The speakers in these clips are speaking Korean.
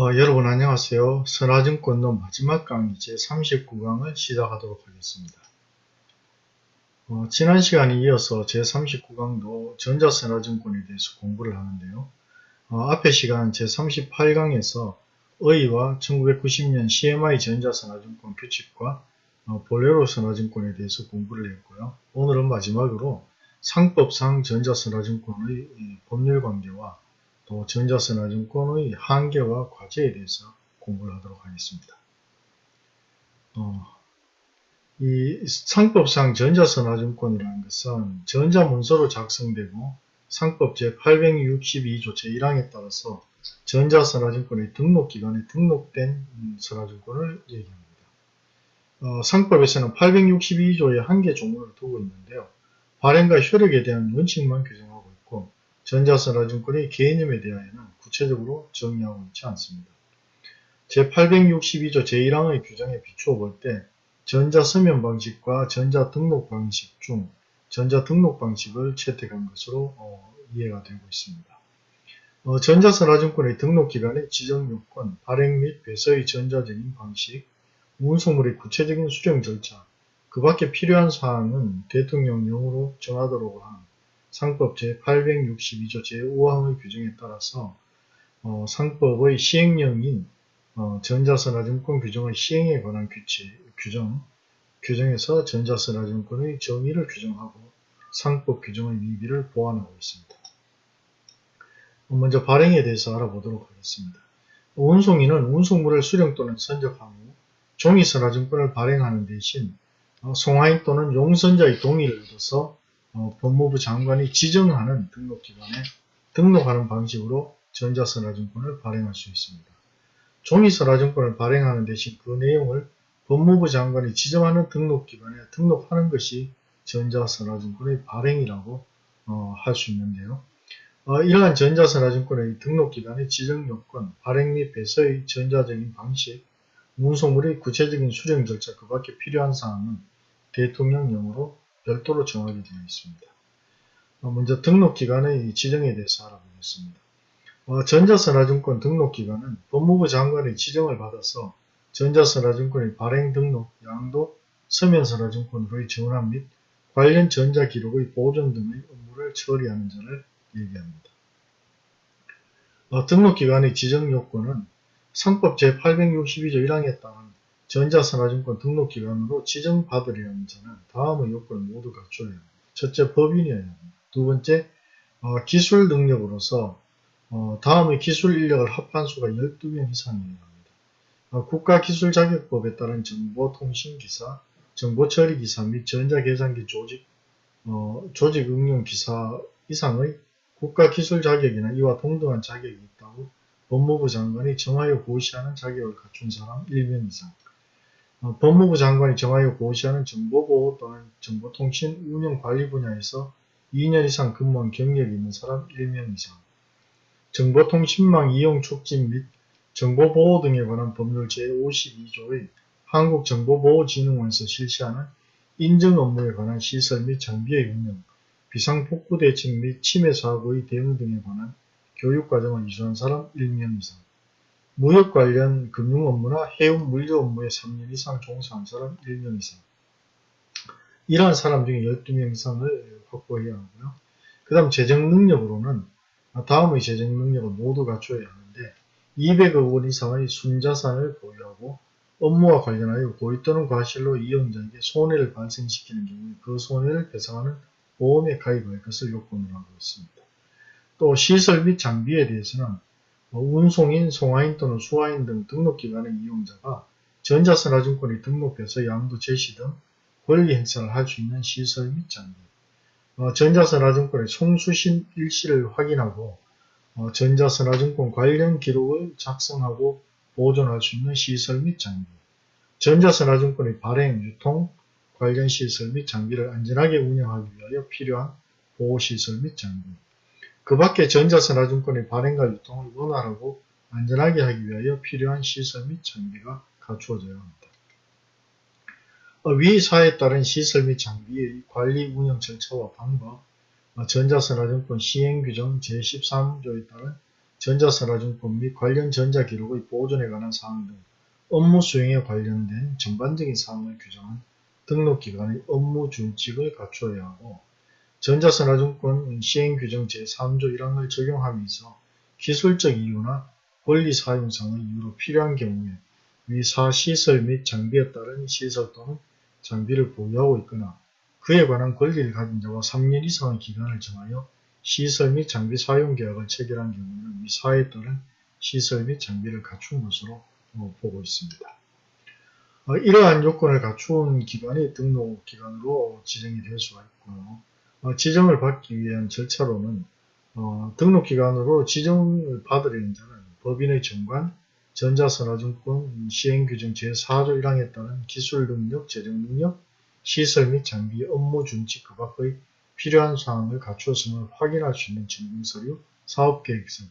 어, 여러분 안녕하세요. 선화증권론 마지막 강의 제39강을 시작하도록 하겠습니다. 어, 지난 시간에 이어서 제39강도 전자선화증권에 대해서 공부를 하는데요. 어, 앞의 시간 제38강에서 의와 1990년 CMI 전자선화증권 규칙과 어, 볼레로 선화증권에 대해서 공부를 했고요. 오늘은 마지막으로 상법상 전자선화증권의 법률 관계와 또 전자선화증권의 한계와 과제에 대해서 공부를 하도록 하겠습니다. 어, 이 상법상 전자선화증권이라는 것은 전자문서로 작성되고 상법 제862조 제1항에 따라서 전자선화증권의 등록기관에 등록된 선화증권을 얘기합니다. 어, 상법에서는 862조의 한계 조문을 두고 있는데요. 발행과 효력에 대한 원칙만 있고 전자선화증권의 개념에 대하여는 구체적으로 정의하고 있지 않습니다. 제862조 제1항의 규정에 비추어 볼 때 전자서면 방식과 전자등록 방식 중 전자등록 방식을 채택한 것으로 어, 이해가 되고 있습니다. 어, 전자선화증권의 등록기간의 지정요건, 발행 및 배서의 전자적인 방식, 운송물의 구체적인 수령 절차, 그 밖에 필요한 사항은 대통령령으로 정하도록 한 상법 제862조 제5항의 규정에 따라서 어, 상법의 시행령인 어, 전자선화증권 규정의 시행에 관한 규칙, 규정, 규정에서 전자선화증권의 정의를 규정하고 상법 규정의 미비를 보완하고 있습니다. 먼저 발행에 대해서 알아보도록 하겠습니다. 운송인은 운송물을 수령 또는 선적한 후 종이선화증권을 발행하는 대신 어, 송화인 또는 용선자의 동의를 얻어서 어, 법무부 장관이 지정하는 등록기관에 등록하는 방식으로 전자선화증권을 발행할 수 있습니다. 종이선화증권을 발행하는 대신 그 내용을 법무부 장관이 지정하는 등록기관에 등록하는 것이 전자선화증권의 발행이라고 어, 할 수 있는데요. 어, 이러한 전자선화증권의 등록기관의 지정요건, 발행 및 배서의 전자적인 방식, 운송물의 구체적인 수령 절차 그 밖에 필요한 사항은 대통령령으로 별도로 정하게 되어 있습니다. 어, 먼저 등록기관의 지정에 대해서 알아보겠습니다. 어, 전자선화증권 등록기관은 법무부 장관의 지정을 받아서 전자선화증권의 발행 등록, 양도, 서면선화증권으로의 전환 및 관련 전자기록의 보존 등의 업무를 처리하는 자를 얘기합니다. 어, 등록기관의 지정요건은 상법 제862조 1항에 따른 전자선화증권 등록기관으로 지정받으려는 자는 다음의 요건을 모두 갖춰야 합니다. 첫째, 법인이어야 합니다. 두 번째, 어, 기술 능력으로서 어, 다음의 기술 인력을 합한 수가 12명 이상이어야 합니다. 어, 국가기술자격법에 따른 정보통신기사, 정보처리기사 및 전자계산기 조직, 어, 조직 응용기사 이상의 국가기술 자격이나 이와 동등한 자격이 있다고 법무부 장관이 정하여 고시하는 자격을 갖춘 사람 1명 이상, 어, 법무부 장관이 정하여 고시하는 정보보호 또는 정보통신 운영 관리 분야에서 2년 이상 근무한 경력이 있는 사람 1명 이상, 정보통신망 이용 촉진 및 정보보호 등에 관한 법률 제52조의 한국정보보호진흥원에서 실시하는 인증 업무에 관한 시설 및 장비의 운영, 비상폭구 대책 및 침해 사고의 대응 등에 관한 교육과정을 이수한 사람 1명 이상, 무역 관련 금융 업무나 해운 물류 업무에 3년 이상 종사한 사람 1명 이상 이러한 사람 중에 12명 이상을 확보해야 하고요. 그 다음 재정 능력으로는 다음의 재정 능력을 모두 갖춰야 하는데 200억 원 이상의 순자산을 보유하고 업무와 관련하여 고의 또는 과실로 이용자에게 손해를 발생시키는 경우에 그 손해를 배상하는 보험에 가입할 것을 요건으로 하고 있습니다. 또 시설 및 장비에 대해서는 뭐 운송인, 송화인 또는 수화인 등 등록기관의 이용자가 전자선화증권에 등록해서 양도 제시 등 권리 행사를 할 수 있는 시설 및 장비, 어, 전자선화증권의 송수신 일시를 확인하고 어, 전자선화증권 관련 기록을 작성하고 보존할 수 있는 시설 및 장비, 전자선화증권의 발행, 유통, 관련 시설 및 장비를 안전하게 운영하기 위하여 필요한 보호시설 및 장비, 그 밖에 전자선화증권의 발행과 유통을 원활하고 안전하게 하기 위하여 필요한 시설 및 장비가 갖추어져야 합니다. 어, 위 사에 따른 시설 및 장비의 관리 운영 절차와 방법, 어, 전자선화증권 시행규정 제13조에 따른 전자선화증권 및 관련 전자기록의 보존에 관한 사항 등 업무 수행에 관련된 전반적인 사항을 규정한 등록기관의 업무 준칙을 갖추어야 하고 전자선화증권 시행규정 제3조 1항을 적용하면서 기술적 이유나 권리 사용상의 이유로 필요한 경우에 위사 시설 및 장비에 따른 시설 또는 장비를 보유하고 있거나 그에 관한 권리를 가진 자와 3년 이상의 기간을 정하여 시설 및 장비 사용 계약을 체결한 경우에는 위사에 따른 시설 및 장비를 갖춘 것으로 어, 보고 있습니다. 어, 이러한 요건을 갖춘 기관이 등록 기관으로 지정이 될 수가 있고요. 어, 지정을 받기 위한 절차로는 등록기관으로 지정을 받으려는 자는 법인의 정관, 전자선화증권 시행규정 제4조 1항에 따른 기술능력, 재정능력, 시설 및 장비 업무 준칙 그 밖의 필요한 사항을 갖추었음을 확인할 수 있는 증명서류, 사업계획서,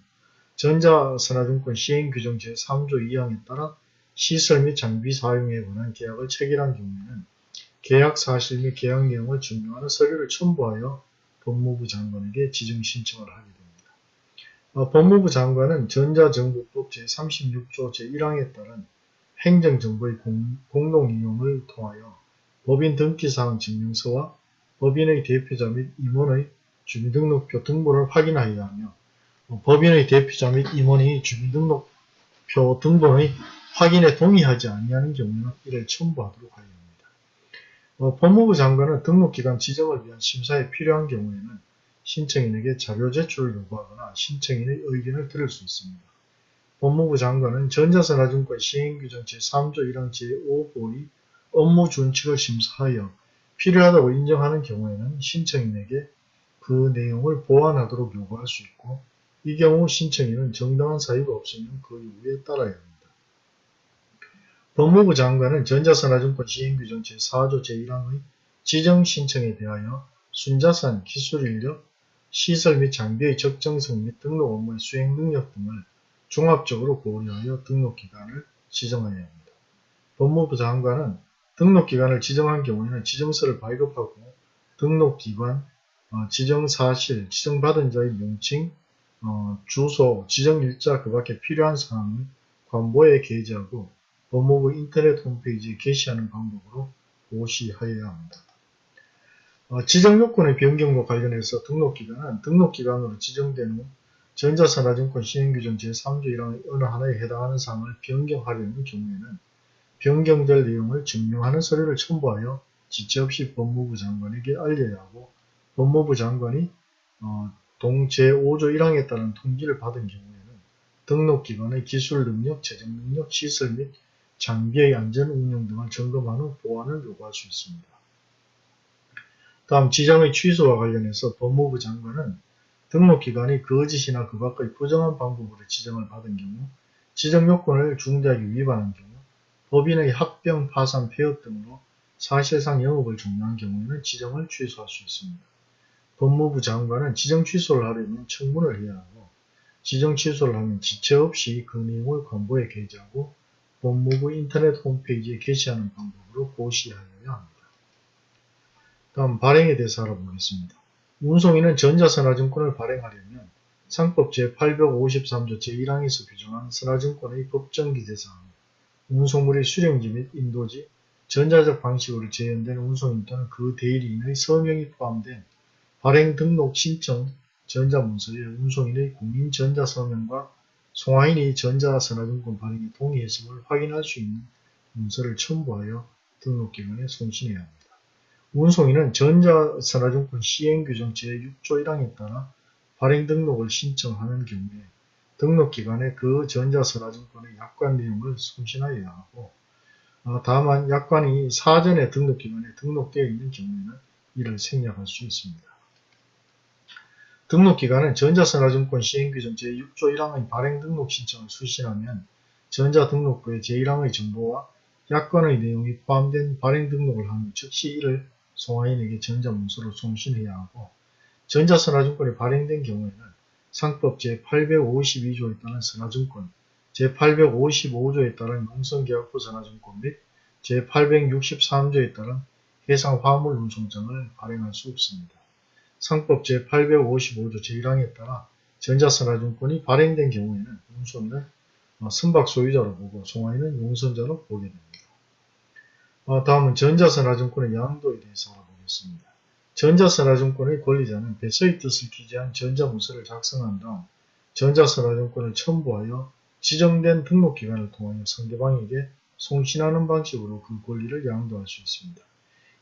전자선화증권 시행규정 제3조 2항에 따라 시설 및 장비 사용에 관한 계약을 체결한 경우에는 계약 사실 및 계약 내용을 증명하는 서류를 첨부하여 법무부 장관에게 지정 신청을 하게 됩니다. 어, 법무부 장관은 전자정보법 제36조 제1항에 따른 행정정보의 공, 공동이용을 통하여 법인 등기사항 증명서와 법인의 대표자 및 임원의 주민등록표 등본을 확인하여야 하며 어, 법인의 대표자 및 임원이 주민등록표 등본의 확인에 동의하지 아니하는 경우는 이를 첨부하도록 하여야 합니다. 어, 법무부 장관은 등록기관 지정을 위한 심사에 필요한 경우에는 신청인에게 자료 제출을 요구하거나 신청인의 의견을 들을 수 있습니다. 법무부 장관은 전자선화증권 시행규정 제3조 1항 제5호의 업무 준칙을 심사하여 필요하다고 인정하는 경우에는 신청인에게 그 내용을 보완하도록 요구할 수 있고 이 경우 신청인은 정당한 사유가 없으면 그 이후에 따라야 합니다. 법무부 장관은 전자선화증권 시행규정 제4조 제1항의 지정 신청에 대하여 순자산, 기술인력, 시설 및 장비의 적정성 및 등록 업무의 수행 능력 등을 종합적으로 고려하여 등록기간을 지정하여야 합니다. 법무부 장관은 등록기간을 지정한 경우에는 지정서를 발급하고 등록기관, 어, 지정사실, 지정받은 자의 명칭, 어, 주소, 지정일자 그 밖에 필요한 사항을 관보에 게재하고 법무부 인터넷 홈페이지에 게시하는 방법으로 고시하여야 합니다. 어, 지정요건의 변경과 관련해서 등록기간은 등록기간으로 지정된 후 전자산하증권 시행규정 제3조 1항의 어느 하나에 해당하는 사항을 변경하려는 경우에는 변경될 내용을 증명하는 서류를 첨부하여 지체 없이 법무부 장관에게 알려야 하고 법무부 장관이 어, 동 제5조 1항에 따른 통지를 받은 경우에는 등록기관의 기술능력, 재정능력, 시설 및 장비의 안전 운영 등을 점검한 후 보완을 요구할 수 있습니다. 다음 지정의 취소와 관련해서 법무부 장관은 등록기관이 거짓이나 그 밖의 부정한 방법으로 지정을 받은 경우 지정 요건을 중대하게 위반한 경우 법인의 합병, 파산, 폐업 등으로 사실상 영업을 종료한 경우에는 지정을 취소할 수 있습니다. 법무부 장관은 지정 취소를 하려면 청문을 해야 하고 지정 취소를 하면 지체 없이 그 내용을 관보에 게재하고 법무부 인터넷 홈페이지에 게시하는 방법으로 고시하여야 합니다. 다음 발행에 대해서 알아보겠습니다. 운송인은 전자선화증권을 발행하려면 상법 제853조 제1항에서 규정한 선화증권의 법정기재사항, 운송물의 수령지 및 인도지, 전자적 방식으로 재현된 운송인 또는 그 대리인의 서명이 포함된 발행 등록 신청 전자문서에 운송인의 공인 전자서명과 송화인이 전자선화증권 발행에 동의했음을 확인할 수 있는 문서를 첨부하여 등록기관에 송신해야 합니다. 운송인은 전자선화증권 시행규정 제6조 1항에 따라 발행 등록을 신청하는 경우에 등록기관에 그 전자선화증권의 약관 내용을 송신하여야 하고 어, 다만 약관이 사전에 등록기관에 등록되어 있는 경우에는 이를 생략할 수 있습니다. 등록기관은 전자선화증권 시행규정 제6조 1항의 발행 등록 신청을 수신하면 전자등록부의 제1항의 정보와 약관의 내용이 포함된 발행 등록을 하는 즉시 이를 송화인에게 전자문서로 송신해야 하고 전자선화증권이 발행된 경우에는 상법 제852조에 따른 선화증권, 제855조에 따른 농성계약부 선화증권 및 제863조에 따른 해상화물운송장을 발행할 수 없습니다. 상법 제855조 제1항에 따라 전자선화증권이 발행된 경우에는 운송인은 어, 선박 소유자로 보고 송화인은 용선자로 보게 됩니다. 어, 다음은 전자선화증권의 양도에 대해서 알아보겠습니다. 전자선화증권의 권리자는 배서의 뜻을 기재한 전자문서를 작성한 다음 전자선화증권을 첨부하여 지정된 등록기관을 통하여 상대방에게 송신하는 방식으로 그 권리를 양도할 수 있습니다.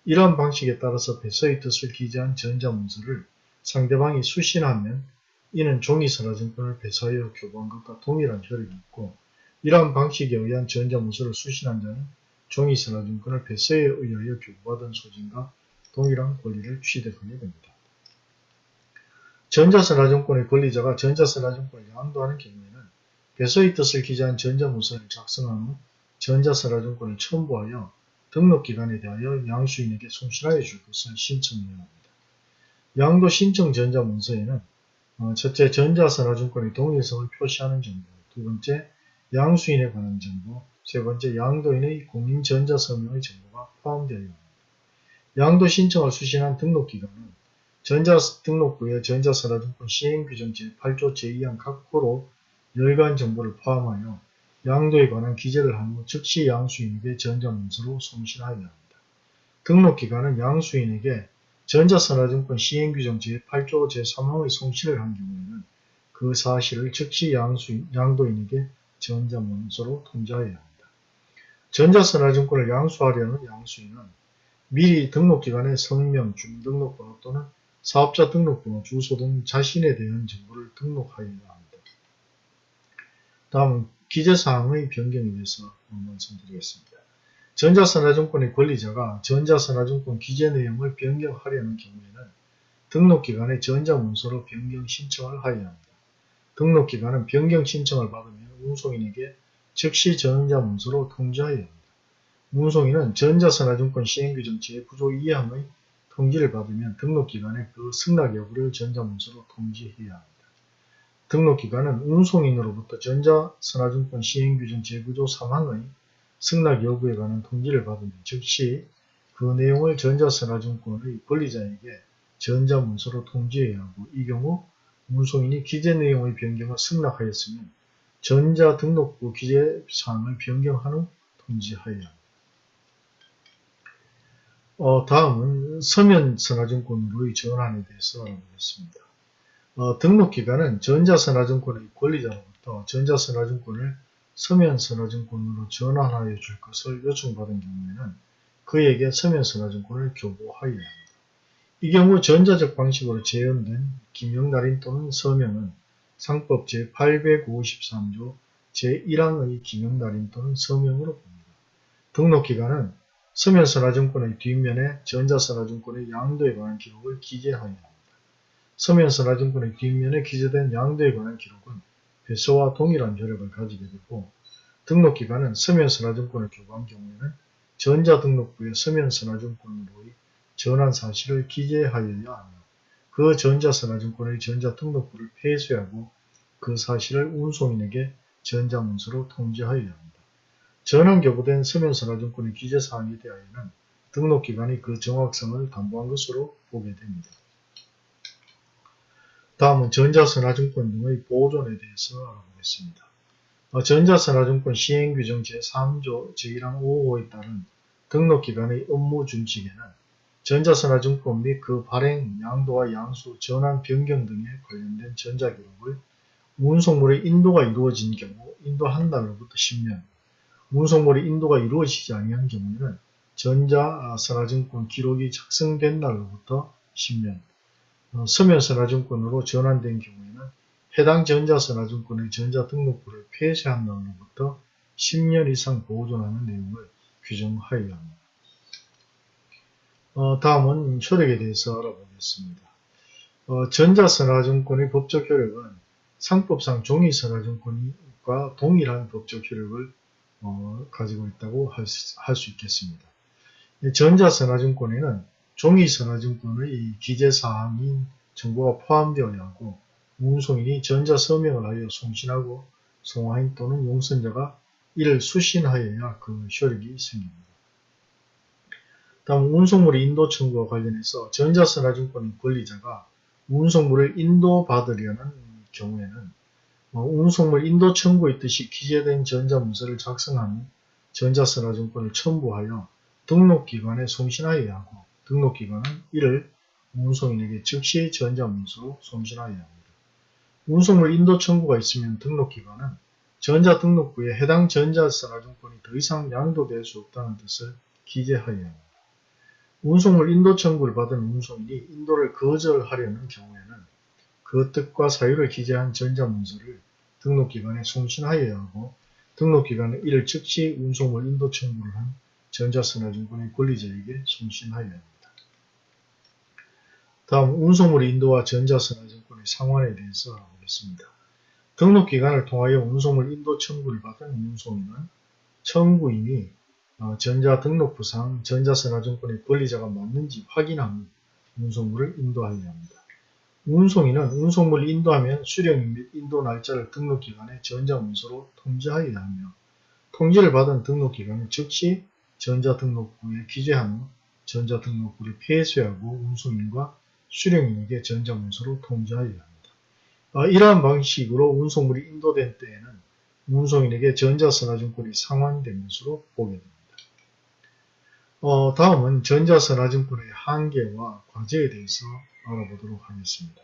이러한 방식에 따라서 배서의 뜻을 기재한 전자문서를 상대방이 수신하면 이는 종이선화증권을 배서하여 교부한 것과 동일한 효력이 있고 이러한 방식에 의한 전자문서를 수신한 자는 종이선화증권을 배서에 의하여 교부받은 소진과 동일한 권리를 취득하게 됩니다. 전자선화증권의 권리자가 전자선화증권을 양도하는 경우에는 배서의 뜻을 기재한 전자문서를 작성한 후 전자선화증권을 첨부하여 등록기관에 대하여 양수인에게 송신하여 줄 것을 신청해야 합니다. 양도 신청 전자 문서에는 어, 첫째, 전자선화증권의 동일성을 표시하는 정보, 두 번째, 양수인에 관한 정보, 세 번째, 양도인의 공인전자서명의 정보가 포함되어 있습니다. 양도 신청을 수신한 등록기관은 전자등록부의 전자선화증권 시행규정 제8조 제2항 각 호로 열관 정보를 포함하여 양도에 관한 기재를 한후 즉시 양수인에게 전자문서로 송신하여야 합니다. 등록기관은 양수인에게 전자선화증권 시행규정 제8조 제3항의 송신을 한 경우에는 그 사실을 즉시 양수인, 양도인에게 전자문서로 통지하여야 합니다. 전자선화증권을 양수하려는 양수인은 미리 등록기관의 성명, 주민등록번호 또는 사업자 등록번호, 주소 등 자신에 대한 정보를 등록하여야 합니다. 다음은 기재사항의 변경에 대해서 말씀드리겠습니다. 전자선화증권의 권리자가 전자선화증권 기재 내용을 변경하려는 경우에는 등록기관에 전자문서로 변경 신청을 하여야 합니다. 등록기관은 변경 신청을 받으면 운송인에게 즉시 전자문서로 통지하여야 합니다. 운송인은 전자선화증권 시행규정 제9조 2항의 통지를 받으면 등록기관에 그 승낙 여부를 전자문서로 통지해야 합니다. 등록기관은 운송인으로부터 전자선화증권 시행규정 제9조 3항의 승낙 여부에 관한 통지를 받으면 즉시 그 내용을 전자선화증권의 권리자에게 전자문서로 통지해야 하고 이 경우 운송인이 기재 내용의 변경을 승낙하였으면 전자등록부 기재사항을 변경한 후 통지하여야 합니다. 어, 다음은 서면선화증권으로의 전환에 대해서 알아보겠습니다. 어, 등록기관은 전자선화증권의 권리자로부터 전자선화증권을 서면선화증권으로 전환하여 줄 것을 요청받은 경우에는 그에게 서면선화증권을 교부하여야 합니다. 이 경우 전자적 방식으로 재현된 기명날인 또는 서명은 상법 제853조 제1항의 기명날인 또는 서명으로 봅니다. 등록기관은 서면선화증권의 뒷면에 전자선화증권의 양도에 관한 기록을 기재하여야 합니다. 서면선화증권의 뒷면에 기재된 양도에 관한 기록은 배서와 동일한 효력을 가지게 되고 등록기관은 서면선화증권을 교부한 경우에는 전자등록부의 서면선화증권으로의 전환 사실을 기재하여야 하며 그 전자선화증권의 전자등록부를 폐쇄하고 그 사실을 운송인에게 전자문서로 통지하여야 합니다. 전환 교부된 서면선화증권의 기재사항에 대하여는 등록기관이 그 정확성을 담보한 것으로 보게 됩니다. 다음은 전자선화증권 등의 보존에 대해서 알아보겠습니다. 어, 전자선화증권 시행규정 제3조 제1항 5호에 따른 등록기관의 업무 준칙에는 전자선화증권 및 그 발행, 양도와 양수, 전환, 변경 등에 관련된 전자기록을 운송물의 인도가 이루어진 경우 인도한 날로부터 10년, 운송물의 인도가 이루어지지 아니한 경우에는 전자선화증권 기록이 작성된 날로부터 10년, 어, 서면선화증권으로 전환된 경우에는 해당 전자선화증권의 전자등록부를 폐쇄한 날로부터 10년 이상 보존하는 내용을 규정하여야 합니다. 어, 다음은 효력에 대해서 알아보겠습니다. 어, 전자선화증권의 법적 효력은 상법상 종이선화증권과 동일한 법적 효력을 어, 가지고 있다고 할 수 있겠습니다. 전자선화증권에는 종이선화증권의 기재사항인 정보가 포함되어야 하고 운송인이 전자서명을 하여 송신하고 송화인 또는 용선자가 이를 수신하여야 그 효력이 생깁니다. 다음 운송물의 인도 청구와 관련해서 전자선화증권 권리자가 운송물을 인도받으려는 경우에는 어, 운송물 인도 청구의 뜻이 기재된 전자문서를 작성한 전자선화증권을 첨부하여 등록기관에 송신하여야 하고 등록기관은 이를 운송인에게 즉시 전자문서로 송신하여야 합니다. 운송물 인도 청구가 있으면 등록기관은 전자등록부에 해당 전자선화증권이 더 이상 양도될 수 없다는 뜻을 기재하여야 합니다. 운송물 인도 청구를 받은 운송인이 인도를 거절하려는 경우에는 그 뜻과 사유를 기재한 전자문서를 등록기관에 송신하여야 하고 등록기관은 이를 즉시 운송물 인도 청구를 한 전자선화증권의 권리자에게 송신하여야 합니다. 다음 운송물 인도와 전자선화증권의 상환에 대해서 알아보겠습니다. 등록기관을 통하여 운송물 인도 청구를 받은 운송인은 청구인이 어, 전자등록부상 전자선화증권의 권리자가 맞는지 확인한 운송물을 인도하여야 합니다. 운송인은 운송물을 인도하면 수령인 및 인도 날짜를 등록기관에 전자문서로 통지하여야 하며 통지를 받은 등록기관은 즉시 전자등록부에 기재한 전자등록부를 폐쇄하고 운송인과 수령인에게 전자문서로 통지하여야 합니다. 어, 이러한 방식으로 운송물이 인도된 때에는 운송인에게 전자선화증권이 상환된 것으로 보게 됩니다. 어, 다음은 전자선화증권의 한계와 과제에 대해서 알아보도록 하겠습니다.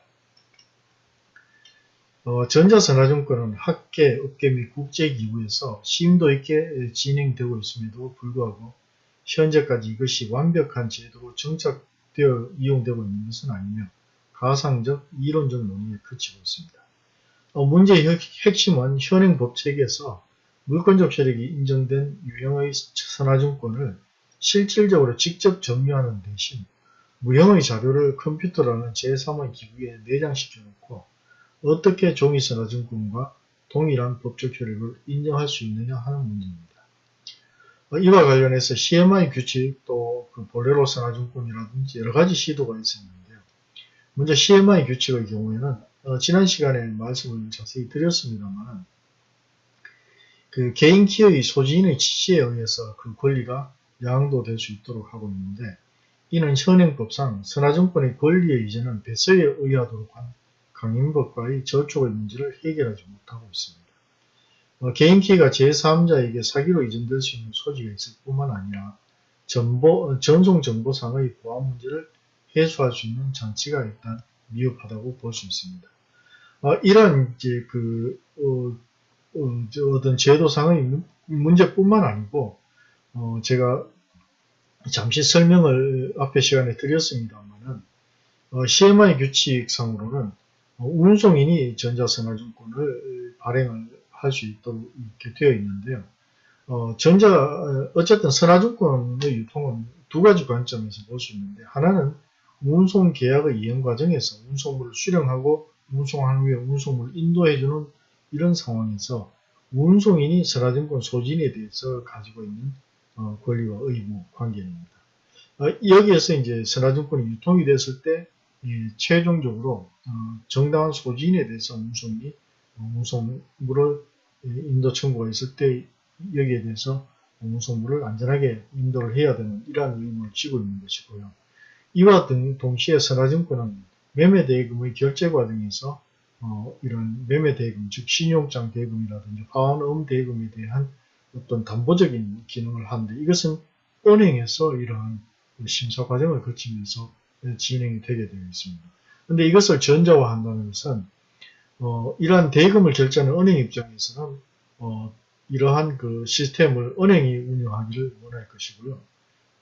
어, 전자선화증권은 학계, 업계 및 국제기구에서 심도 있게 진행되고 있음에도 불구하고 현재까지 이것이 완벽한 제도로 정착 되어 이용되고 있는 것은 아니며 가상적 이론적 논의에 그치고 있습니다. 어, 문제의 핵심은 현행 법 체계에서 물권적 세력이 인정된 유형의 선화증권을 실질적으로 직접 점유하는 대신 무형의 자료를 컴퓨터라는 제3의 기구에 내장시켜 놓고 어떻게 종이 선화증권과 동일한 법적 효력을 인정할 수 있느냐 하는 문제입니다. 어, 이와 관련해서 CMI 규칙 또 그 볼레로 선화증권이라든지 여러 가지 시도가 있었는데요. 먼저 CMI 규칙의 경우에는 어, 지난 시간에 말씀을 자세히 드렸습니다만 그 개인 키의 소지인의 지시에 의해서 그 권리가 양도될 수 있도록 하고 있는데 이는 현행법상 선화증권의 권리의 이전은 배서에 의하도록 한 강인법과의 저촉의 문제를 해결하지 못하고 있습니다. 어, 개인키가 제3자에게 사기로 이전될 수 있는 소지가 있을 뿐만 아니라 전보, 어, 전송 정보상의 보안 문제를 해소할 수 있는 장치가 일단 미흡하다고 볼 수 있습니다. 어, 이런 이제 그 어, 어, 어떤 제도상의 문제뿐만 아니고 어, 제가 잠시 설명을 앞에 시간에 드렸습니다만은 어, CMI 규칙상으로는 어, 운송인이 전자생활증권을 발행을 할 수 있도록 이렇게 되어 있는데요. 어, 전자 어쨌든 선화증권의 유통은 두 가지 관점에서 볼 수 있는데 하나는 운송 계약의 이행 과정에서 운송물을 수령하고 운송한 후에 운송물을 인도해주는 이런 상황에서 운송인이 선화증권 소진에 대해서 가지고 있는 어, 권리와 의무 관계입니다. 어, 여기에서 이제 선화증권이 유통이 됐을 때 예, 최종적으로 어, 정당한 소지인에 대해서 운송이 운송물을 인도 청구가 있을 때 여기에 대해서 운송물을 안전하게 인도를 해야 되는 이러한 의무를 지고 있는 것이고요. 이와 등 동시에 선화증권은 매매대금의 결제 과정에서 어, 이런 매매대금, 즉 신용장 대금이라든지 화환음 대금에 대한 어떤 담보적인 기능을 하는데 이것은 은행에서 이러한 심사 과정을 거치면서 진행이 되게 되어 있습니다. 그런데 이것을 전자화한다는 것은 어, 이러한 대금을 결제하는 은행 입장에서는 어, 이러한 그 시스템을 은행이 운영하기를 원할 것이고요.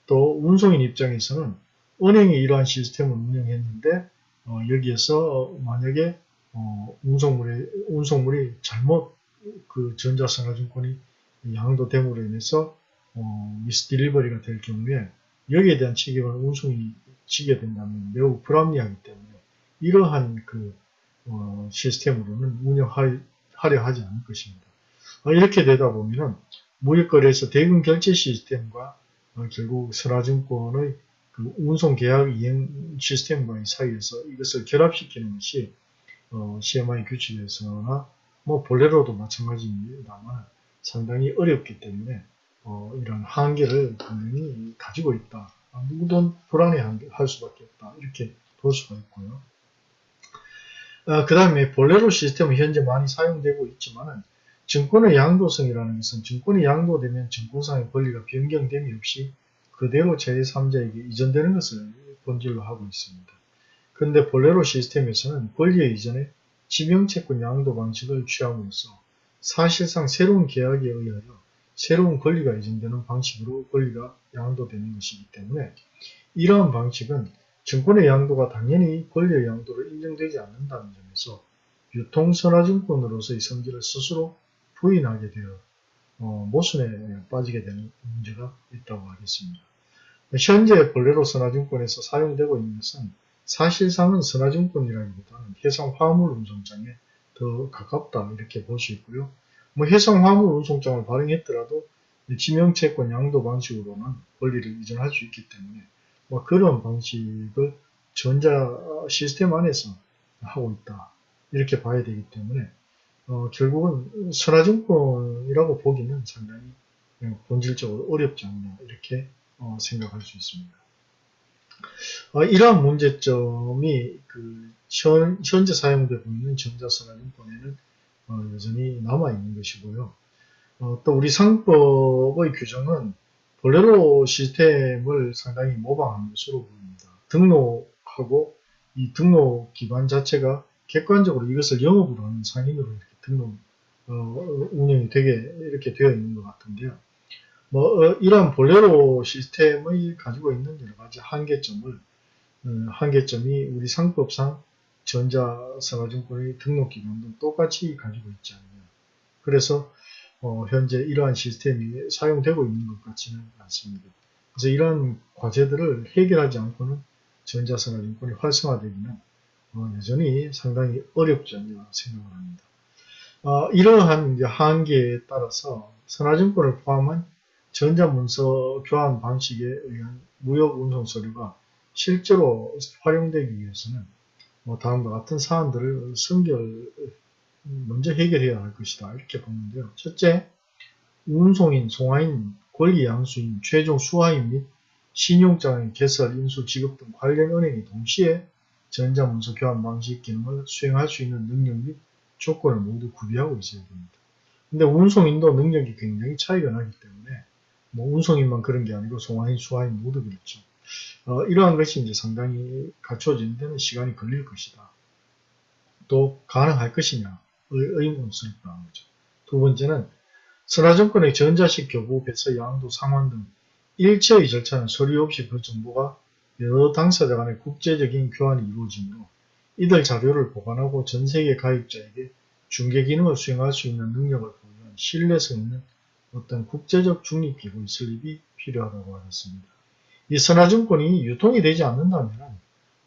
또 운송인 입장에서는 은행이 이러한 시스템을 운영했는데 어, 여기에서 만약에 어, 운송물이, 운송물이 잘못 그 전자생활증권이 양도 됨으로 인해서 어, 미스 딜리버리가 될 경우에 여기에 대한 책임을 운송이 지게 된다면 매우 불합리하기 때문에 이러한 그 어, 시스템으로는 운영하려 하지 않을 것입니다. 어, 이렇게 되다 보면은 무역거래에서 대금 결제 시스템과 어, 결국 선화증권의 그 운송 계약 이행 시스템과의 사이에서 이것을 결합시키는 것이 어, CMI 규칙에서나 뭐 본래로도 마찬가지입니다만 상당히 어렵기 때문에 어, 이런 한계를 분명히 가지고 있다. 누구든 불안해할 수밖에 없다. 이렇게 볼 수가 있고요. 그 다음에 볼레로 시스템은 현재 많이 사용되고 있지만은 증권의 양도성이라는 것은 증권이 양도되면 증권상의 권리가 변경됨이 없이 그대로 제3자에게 이전되는 것을 본질로 하고 있습니다. 그런데 볼레로 시스템에서는 권리의 이전에 지명채권 양도 방식을 취함으로써 사실상 새로운 계약에 의하여 새로운 권리가 이전되는 방식으로 권리가 양도되는 것이기 때문에 이러한 방식은 증권의 양도가 당연히 권리의 양도로 인정되지 않는다는 점에서 유통선화증권으로서의 성질을 스스로 부인하게 되어 어, 모순에 빠지게 되는 문제가 있다고 하겠습니다. 현재 볼레로 선화증권에서 사용되고 있는 것은 사실상은 선화증권이라기보다는 해상 화물 운송장에 더 가깝다 이렇게 볼 수 있고요. 뭐 해상 화물 운송장을 발행했더라도 지명채권 양도 방식으로는 권리를 이전할 수 있기 때문에 뭐 그런 방식을 전자 시스템 안에서 하고 있다 이렇게 봐야 되기 때문에 어, 결국은 선화증권이라고 보기는 상당히 본질적으로 어렵지 않나 이렇게 어, 생각할 수 있습니다. 어, 이러한 문제점이 그 현, 현재 사용되고 있는 전자선화증권에는 어, 여전히 남아있는 것이고요. 어, 또 우리 상법의 규정은 볼레로 시스템을 상당히 모방한 것으로 보입니다. 등록하고 이 등록 기반 자체가 객관적으로 이것을 영업으로 하는 상인으로 이렇게 등록 어, 운영이 되게 이렇게 되어 있는 것 같은데요. 뭐 어, 이러한 볼레로 시스템의 가지고 있는 여러 가지 한계점을 어, 한계점이 우리 상법상 전자생활증권의 등록 기관도 똑같이 가지고 있지 않냐. 그래서 어, 현재 이러한 시스템이 사용되고 있는 것 같지는 않습니다. 그래서 이러한 과제들을 해결하지 않고는 전자생활증권이 활성화되기는 어, 여전히 상당히 어렵지 않냐 생각을 합니다. 어, 이러한 한계에 따라서 선화증권을 포함한 전자문서 교환 방식에 의한 무역 운송 서류가 실제로 활용되기 위해서는 뭐 다음과 같은 사안들을 선결 먼저 해결해야 할 것이다 이렇게 보는데요. 첫째, 운송인, 송화인, 권리양수인, 최종 수화인 및 신용장의 개설, 인수, 지급 등 관련 은행이 동시에 전자문서 교환 방식 기능을 수행할 수 있는 능력 및 조건을 모두 구비하고 있어야 됩니다. 근데 운송인도 능력이 굉장히 차이가 나기 때문에 뭐 운송인만 그런 게 아니고 송화인, 수화인 모두 그렇죠. 어, 이러한 것이 이제 상당히 갖춰지는 데는 시간이 걸릴 것이다. 또 가능할 것이냐 의문스럽다는 거죠. 두 번째는 선화증권의 전자식 교부, 배서, 양도, 상환 등 일체의 절차는 서류 없이 그 정보가 여러 당사자 간의 국제적인 교환이 이루어지므로 이들 자료를 보관하고 전세계 가입자에게 중개 기능을 수행할 수 있는 능력을 보유한 신뢰성 있는 어떤 국제적 중립기구의 설립이 필요하다고 하겠습니다. 이 선화증권이 유통이 되지 않는다면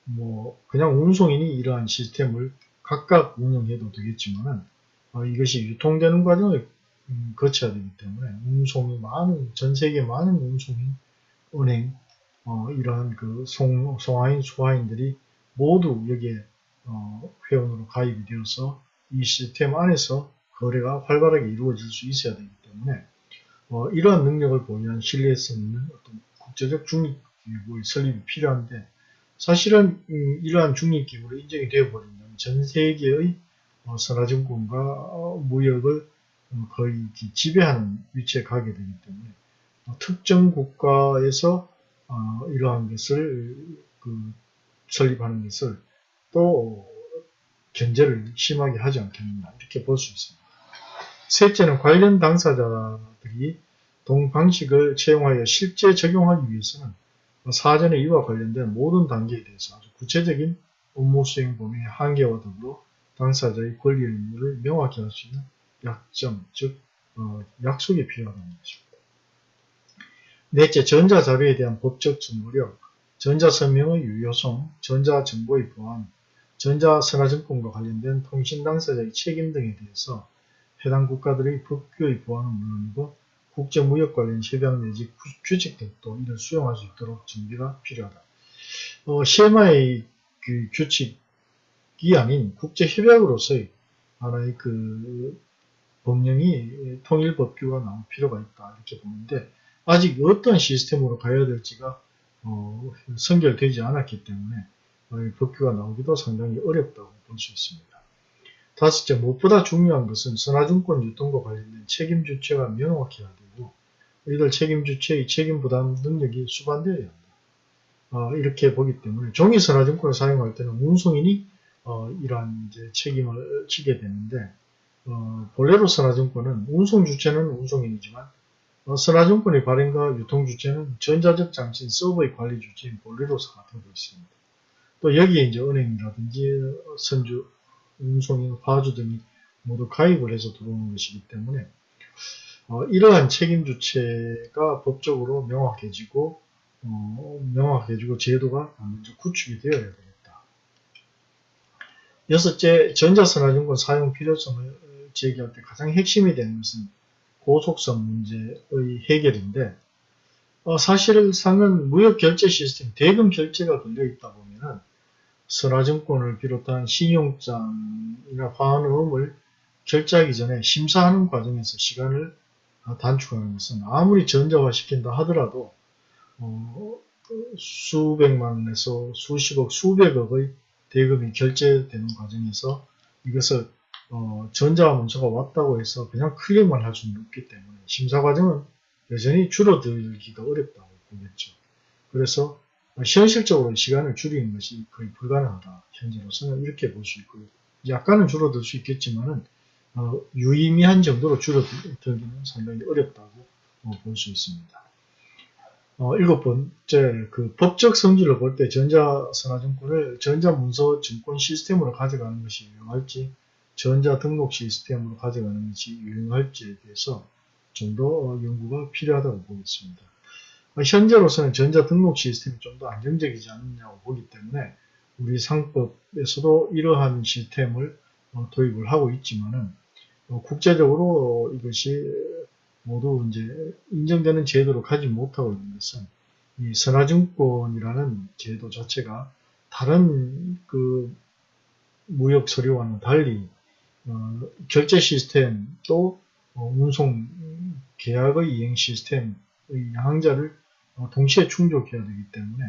뭐 그냥 운송인이 이러한 시스템을 각각 운영해도 되겠지만 어, 이것이 유통되는 과정을 음, 거쳐야 되기 때문에 운송이 많은 전 세계 많은 운송인 은행 어, 이러한 그 송, 송화인 수화인들이 모두 여기에 어, 회원으로 가입이 되어서 이 시스템 안에서 거래가 활발하게 이루어질 수 있어야 되기 때문에 어, 이러한 능력을 보유한 신뢰성 있는 어떤 국제적 중립기구의 설립이 필요한데 사실은 음, 이러한 중립기구로 인정이 되어버리면 전 세계의 어, 선화증권과 어, 무역을 어, 거의 지배하는 위치에 가게 되기 때문에 어, 특정 국가에서 어, 이러한 것을 그, 설립하는 것을 또 견제를 심하게 하지 않겠느냐 이렇게 볼 수 있습니다. 셋째는 관련 당사자들이 동 방식을 채용하여 실제 적용하기 위해서는 사전에 이와 관련된 모든 단계에 대해서 아주 구체적인 업무 수행 범위의 한계와 더불어 당사자의 권리 의무를 명확히 할 수 있는 약점, 즉 어, 약속이 필요하다는 것입니다. 넷째, 전자자료에 대한 법적 증거력, 전자서명의 유효성, 전자정보의 보안, 전자선화증권과 관련된 통신 당사자의 책임 등에 대해서 해당 국가들의 법규의 보완은 물론이고 국제무역 관련 협약 내지 규칙 등도 이를 수용할 수 있도록 준비가 필요하다. 어, 그 규칙이 아닌 국제협약으로서의 하나의 그 법령이 통일 법규가 나올 필요가 있다 이렇게 보는데 아직 어떤 시스템으로 가야 될지가 어, 선결되지 않았기 때문에 법규가 나오기도 상당히 어렵다고 볼 수 있습니다. 다섯째, 무엇보다 중요한 것은 선화증권 유통과 관련된 책임 주체가 명확해야 되고 이들 책임 주체의 책임 부담 능력이 수반되어야 한다. 어, 이렇게 보기 때문에 종이 선화증권을 사용할 때는 운송인이 어, 이러한 책임을 지게 되는데 어, 본래로 선화증권은 운송 주체는 운송인이지만 어, 선화증권의 발행과 유통 주체는 전자적 장치인 서버의 관리 주체인 본래로서가 되고 있습니다. 또 여기에 이제 은행이라든지 선주, 운송인, 화주 등이 모두 가입을 해서 들어오는 것이기 때문에 어, 이러한 책임 주체가 법적으로 명확해지고 어, 명확해지고 제도가 먼저 구축이 되어야 되겠다. 여섯째, 전자선화증권 사용 필요성을 제기할 때 가장 핵심이 되는 것은 고속성 문제의 해결인데 어, 사실상은 무역결제 시스템, 대금 결제가 걸려있다 보면은 선화증권을 비롯한 신용장이나 화환음을 결제하기 전에 심사하는 과정에서 시간을 단축하는 것은 아무리 전자화 시킨다 하더라도 어, 수백만 원에서 수십억, 수백억의 대금이 결제되는 과정에서 이것을 어, 전자화 문서가 왔다고 해서 그냥 클릭만 할 수는 없기 때문에 심사 과정은 여전히 줄어들기가 어렵다고 보겠죠. 그래서 현실적으로 시간을 줄이는 것이 거의 불가능하다. 현재로서는 이렇게 볼 수 있고요. 약간은 줄어들 수 있겠지만은 어, 유의미한 정도로 줄어들기는 상당히 어렵다고 어, 볼수 있습니다. 어, 일곱 번째, 그 법적 성질을 볼때 전자선화증권을 전자문서 증권 시스템으로 가져가는 것이 유용할지, 전자등록 시스템으로 가져가는 것이 유용할지에 대해서 좀 더 연구가 필요하다고 보겠습니다. 어, 현재로서는 전자등록 시스템이 좀 더 안정적이지 않느냐고 보기 때문에 우리 상법에서도 이러한 시스템을 어, 도입을 하고 있지만은 어, 국제적으로 이것이 모두 이제 인정되는 제도로 가지 못하고 있는 것은 이 선화증권이라는 제도 자체가 다른 그 무역 서류와는 달리 어, 결제 시스템 또 어, 운송 계약의 이행 시스템의 양자를 어, 동시에 충족해야 되기 때문에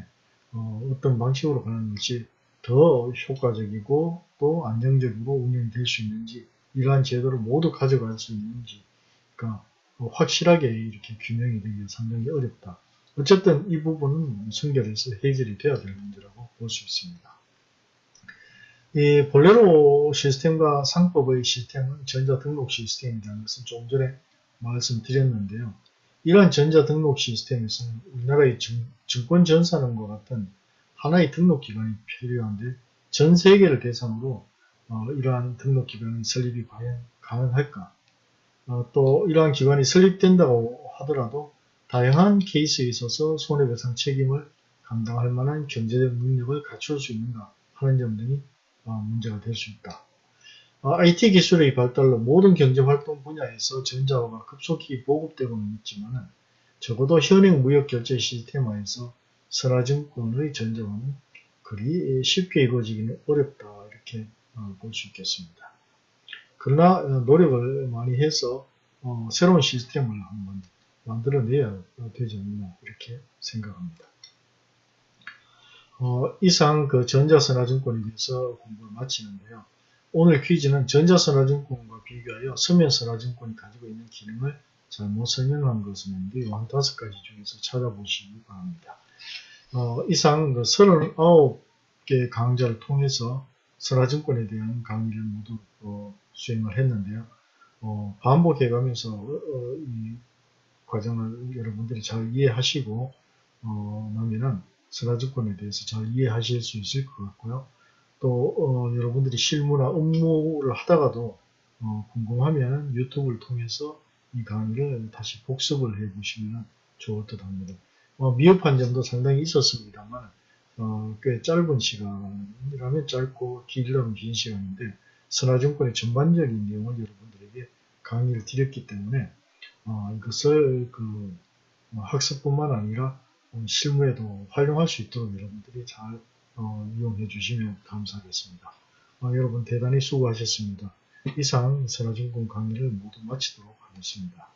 어, 떤 방식으로 가는 것이 더 효과적이고 또 안정적으로 운영이 될수 있는지 이러한 제도를 모두 가져갈 수 있는지 그러니까 뭐 확실하게 이렇게 규명이 되기가 상당히 어렵다. 어쨌든 이 부분은 선결해서 해결이 돼야 될 문제라고 볼 수 있습니다. 이 볼레로 시스템과 상법의 시스템은 전자등록 시스템이라는 것은 좀 전에 말씀드렸는데요. 이러한 전자등록 시스템에서는 우리나라의 증, 증권전산원과 같은 하나의 등록기관이 필요한데 전 세계를 대상으로 어, 이러한 등록기관의 설립이 과연 가능할까? 어, 또 이러한 기관이 설립된다고 하더라도 다양한 케이스에 있어서 손해배상 책임을 감당할 만한 경제적 능력을 갖출 수 있는가 하는 점 등이 어, 문제가 될 수 있다. IT 어, 기술의 발달로 모든 경제활동 분야에서 전자화가 급속히 보급되고는 있지만 적어도 현행 무역결제 시스템화에서 선화증권의 전자화는 그리 쉽게 이루어지기는 어렵다 이렇게 볼 수 있겠습니다. 그러나 어, 노력을 많이 해서 어, 새로운 시스템을 한번 만들어내야 되지 않나 이렇게 생각합니다. 어, 이상 그 전자선화증권에 대해서 공부를 마치는데요. 오늘 퀴즈는 전자선화증권과 비교하여 서면선화증권이 가지고 있는 기능을 잘못 설명한 것은 있는데 한 다섯 가지 중에서 찾아보시기 바랍니다. 어, 이상 그 39개 강좌를 통해서 선화증권에 대한 강의를 모두 어, 수행을 했는데요. 어, 반복해가면서 어, 어, 이 과정을 여러분들이 잘 이해하시고 어, 나면은 선화증권에 대해서 잘 이해하실 수 있을 것 같고요. 또 어, 여러분들이 실무나 업무를 하다가도 어, 궁금하면 유튜브를 통해서 이 강의를 다시 복습을 해 보시면 좋을 듯 합니다. 어, 미흡한 점도 상당히 있었습니다만 어, 꽤 짧은 시간이라면 짧고 길려면 긴 시간인데 선화증권의 전반적인 내용을 여러분들에게 강의를 드렸기 때문에 어, 이것을 그 어, 학습뿐만 아니라 어, 실무에도 활용할 수 있도록 여러분들이 잘 어, 이용해 주시면 감사하겠습니다. 어, 여러분 대단히 수고하셨습니다. 이상 선화증권 강의를 모두 마치도록 하겠습니다.